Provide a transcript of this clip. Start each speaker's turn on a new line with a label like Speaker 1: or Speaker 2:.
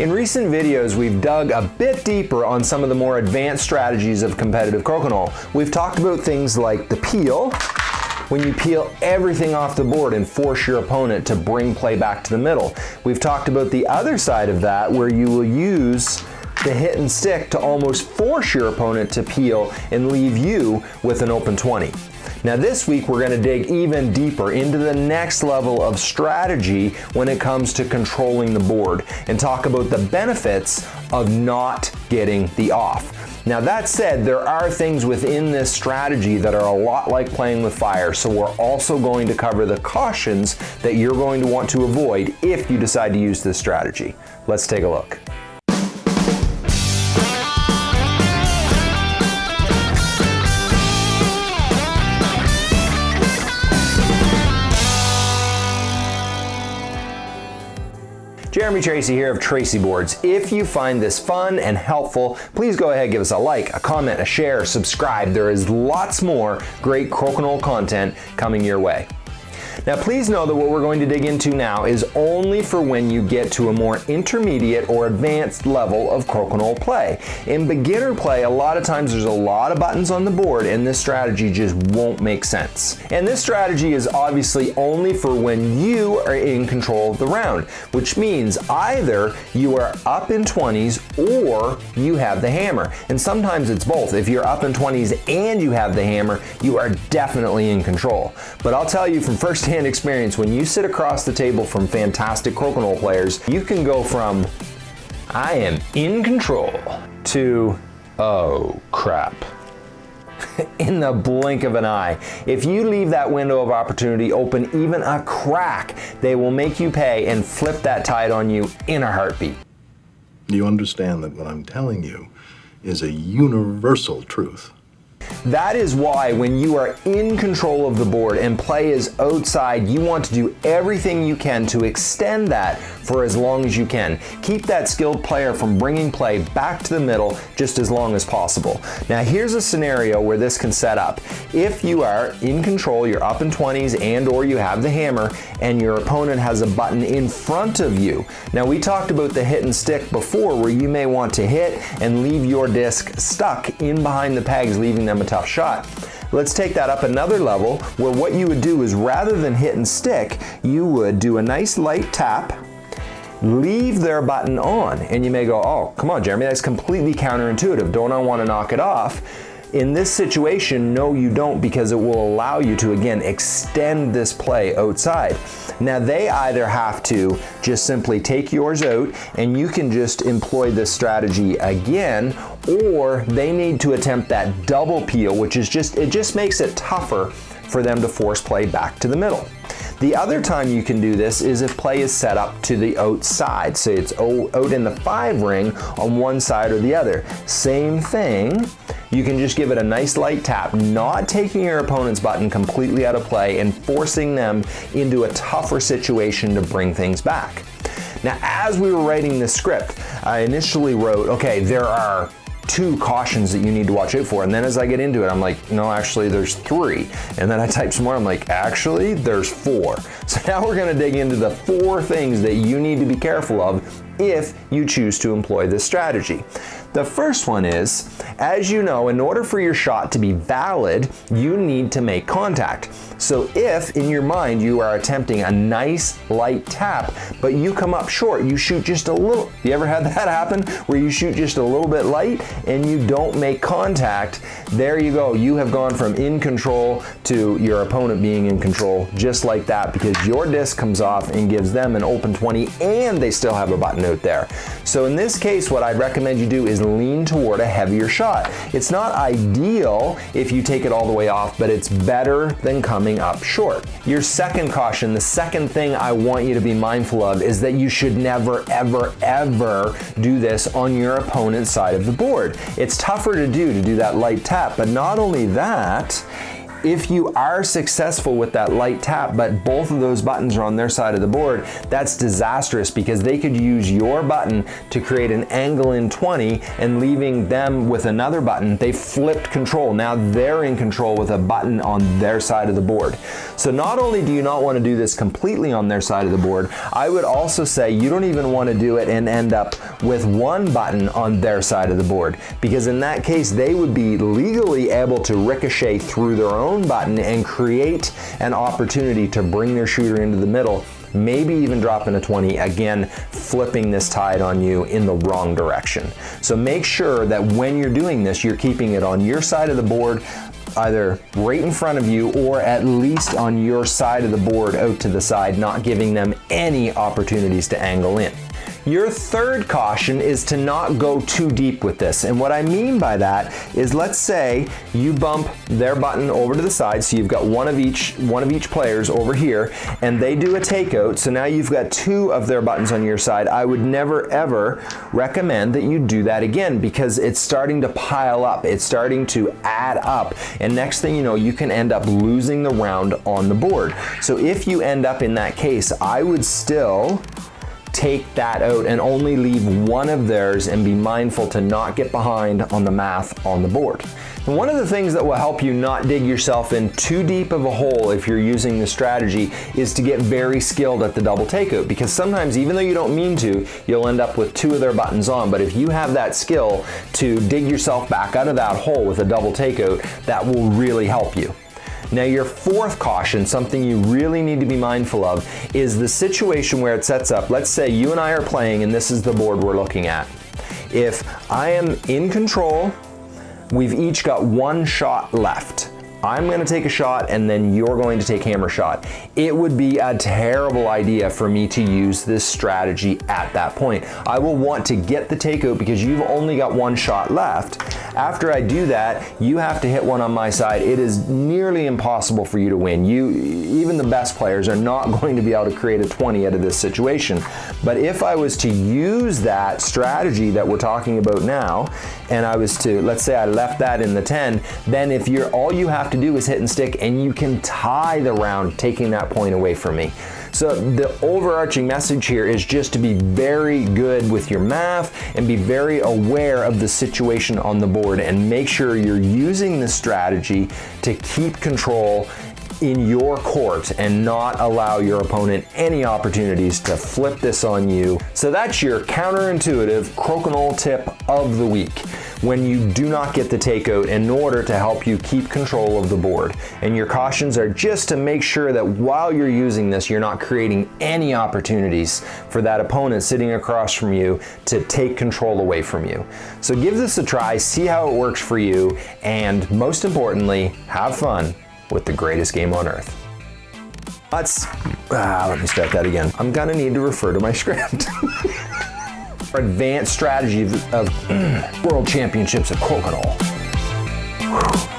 Speaker 1: In recent videos, we've dug a bit deeper on some of the more advanced strategies of competitive crokinole. We've talked about things like the peel, when you peel everything off the board and force your opponent to bring play back to the middle. We've talked about the other side of that where you will use the hit and stick to almost force your opponent to peel and leave you with an open 20. Now this week we're going to dig even deeper into the next level of strategy when it comes to controlling the board and talk about the benefits of not getting the off. Now that said, there are things within this strategy that are a lot like playing with fire, so we're also going to cover the cautions that you're going to want to avoid if you decide to use this strategy. Let's take a look. Tracey here of Tracey Boards. If you find this fun and helpful, please go ahead give us a like, a comment, a share, subscribe. There is lots more great crokinole content coming your way. Now please know that what we're going to dig into now is only for when you get to a more intermediate or advanced level of crokinole play. In beginner play, a lot of times there's a lot of buttons on the board and this strategy just won't make sense. And this strategy is obviously only for when you are in control of the round, which means either you are up in 20s or you have the hammer. And sometimes it's both. If you're up in 20s and you have the hammer, you are definitely in control. But I'll tell you from first firsthand experience, when you sit across the table from fantastic crokinole players, you can go from, I am in control, to, oh crap in the blink of an eye. If you leave that window of opportunity open even a crack, they will make you pay and flip that tide on you in a heartbeat.
Speaker 2: You understand that what I'm telling you is a universal truth.
Speaker 1: That is why when you are in control of the board and play is outside, you want to do everything you can to extend that for as long as you can. Keep that skilled player from bringing play back to the middle just as long as possible. Now here's a scenario where this can set up. If you are in control, you're up in 20s and or you have the hammer and your opponent has a button in front of you. Now we talked about the hit and stick before where you may want to hit and leave your disc stuck in behind the pegs, leaving them a tough shot. Let's take that up another level where what you would do is rather than hit and stick, you would do a nice light tap, leave their button on. And you may go, oh, come on, Jeremy, that's completely counterintuitive. Don't I want to knock it off? In this situation, no you don't because it will allow you to, again, extend this play outside. Now they either have to just simply take yours out and you can just employ this strategy again, or they need to attempt that double peel, which is just, it just makes it tougher for them to force play back to the middle. The other time you can do this is if play is set up to the outside. Say it's out in the five ring on one side or the other. Same thing, you can just give it a nice light tap, not taking your opponent's button completely out of play and forcing them into a tougher situation to bring things back. Now, as we were writing this script, I initially wrote, okay, there are two cautions that you need to watch out for. And then as I get into it, I'm like, no, actually there's three. And then I type some more, I'm like, actually there's four. So now we're gonna dig into the four things that you need to be careful of if you choose to employ this strategy. The first one is, as you know, in order for your shot to be valid, you need to make contact. So if in your mind you are attempting a nice light tap, but you come up short, you shoot just a little, you ever had that happen where you shoot just a little bit light and you don't make contact, there you go. You have gone from in control to your opponent being in control just like that because your disc comes off and gives them an open 20 and they still have a button out there. So in this case, what I'd recommend you do is lean toward a heavier shot. It's not ideal if you take it all the way off, but it's better than coming up short. Your second caution, the second thing I want you to be mindful of is that you should never, ever, ever do this on your opponent's side of the board. It's tougher to do, to do that light tap, but not only that, if you are successful with that light tap, but both of those buttons are on their side of the board, that's disastrous because they could use your button to create an angle in 20 and leaving them with another button. They flipped control. Now they're in control with a button on their side of the board. So not only do you not want to do this completely on their side of the board, I would also say you don't even want to do it and end up with one button on their side of the board because in that case they would be legally able to ricochet through their own button and create an opportunity to bring their shooter into the middle maybe even dropping a 20, again, flipping this tide on you in the wrong direction. So make sure that when you're doing this, you're keeping it on your side of the board, either right in front of you or at least on your side of the board out to the side, not giving them any opportunities to angle in. Your third caution is to not go too deep with this. And what I mean by that is let's say you bump their button over to the side, so you've got one of each one of each players over here, and they do a takeout, so now you've got two of their buttons on your side. I would never ever recommend that you do that again because it's starting to pile up. It's starting to add up. And next thing you know, you can end up losing the round on the board. So if you end up in that case, I would still take that out and only leave one of theirs and be mindful to not get behind on the math on the board. And one of the things that will help you not dig yourself in too deep of a hole if you're using the strategy is to get very skilled at the double takeout because sometimes even though you don't mean to, you'll end up with two of their buttons on. But if you have that skill to dig yourself back out of that hole with a double takeout, that will really help you. Now your fourth caution, something you really need to be mindful of, is the situation where it sets up. Let's say you and I are playing and this is the board we're looking at. If I am in control, we've each got one shot left. I'm going to take a shot and then you're going to take hammer shot. It would be a terrible idea for me to use this strategy at that point. I will want to get the takeout because you've only got one shot left. After I do that, you have to hit one on my side. It is nearly impossible for you to win. You, even the best players are not going to be able to create a 20 out of this situation. But if I was to use that strategy that we're talking about now, and I was to, let's say I left that in the 10, then if you're, all you have to do is hit and stick and you can tie the round taking that point away from me. So the overarching message here is just to be very good with your math and be very aware of the situation on the board and make sure you're using this strategy to keep control in your court and not allow your opponent any opportunities to flip this on you. So that's your counterintuitive crokinole tip of the week when you do not get the takeout in order to help you keep control of the board. And your cautions are just to make sure that while you're using this, you're not creating any opportunities for that opponent sitting across from you to take control away from you. So give this a try, see how it works for you, and most importantly, have fun with the greatest game on earth. Let's, ah, let me start that again. I'm gonna need to refer to my script. advanced strategy of, of world championships of crocodile. Whew.